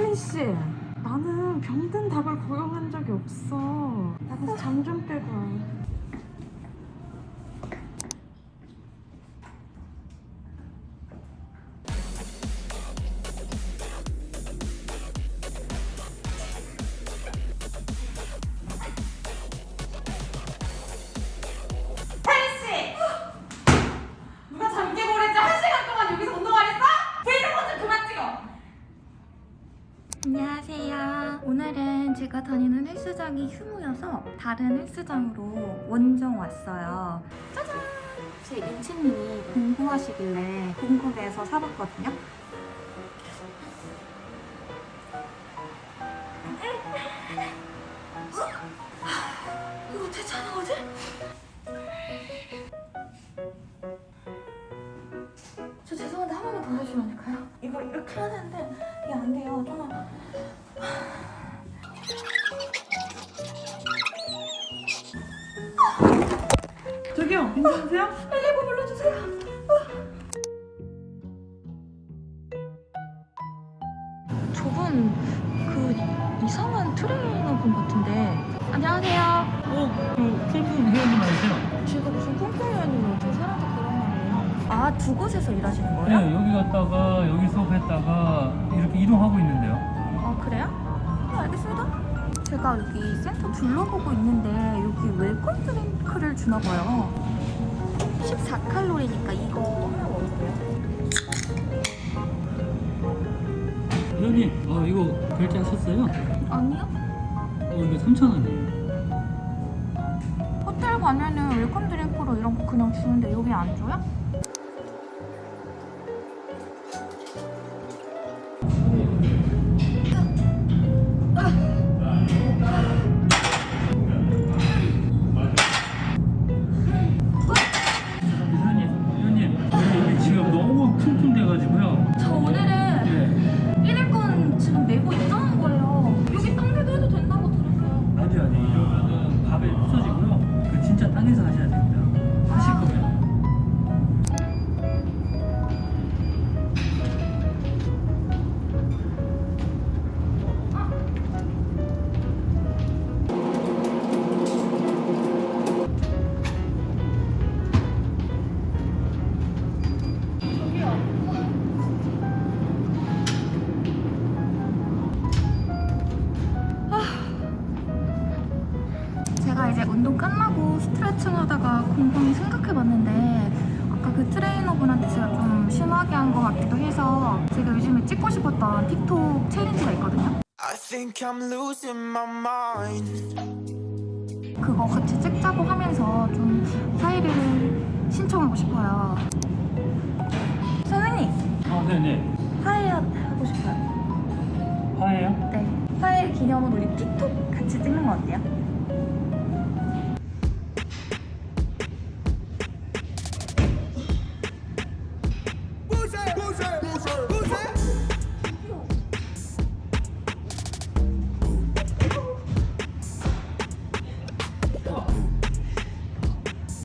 혜인씨 나는 병든 닭을 고용한 적이 없어 나가서 잠 좀 빼고 와. 오늘은 제가 다니는 헬스장이 휴무여서 다른 헬스장으로 원정 왔어요. 짜잔! 제 인치님이 궁금하시길래 궁금해서 사봤거든요. 이거 대체 하는 거지? 저 죄송한데 한 번만 돌려주면 안 될까요? 이거 이렇게 되는데 이게 안 돼요. 저 저기요 괜찮으세요? 119 불러주세요. 저분 그 이상한 트레이너 분 같은데 안녕하세요. 어, 그 콩콩 회원님 아니세요? 제가 무슨 콩콩이었는데 어떻게 사람한테 그런 말이에요? 아 두 곳에서 일하시는 거예요? 네, 여기 갔다가 여기 수업했다가 이렇게 이동하고 있는데요. 아 그래요? 네, 알겠습니다. 제가 여기 센터 둘러보고 있는데 여기 welcome drink를 주나 봐요. 14칼로리니까 이거 하나 먹을게요. 회원님, 어, 이거 결제하셨어요? 아니요? 어, 이거 3,000원이에요. 호텔 가면은 welcome drink로 이런 거 그냥 주는데 여기 안 줘요? 到这。 심하게 한 것 같기도 해서 제가 요즘에 찍고 싶었던 틱톡 챌린지가 있거든요 I think I'm losing my mind. 그거 같이 찍자고 하면서 좀 사이를 신청하고 싶어요 선생님 어, 네네. 화해 하고 싶어요 화해요? 네 화해 기념으로 우리 틱톡 같이 찍는 거 어때요?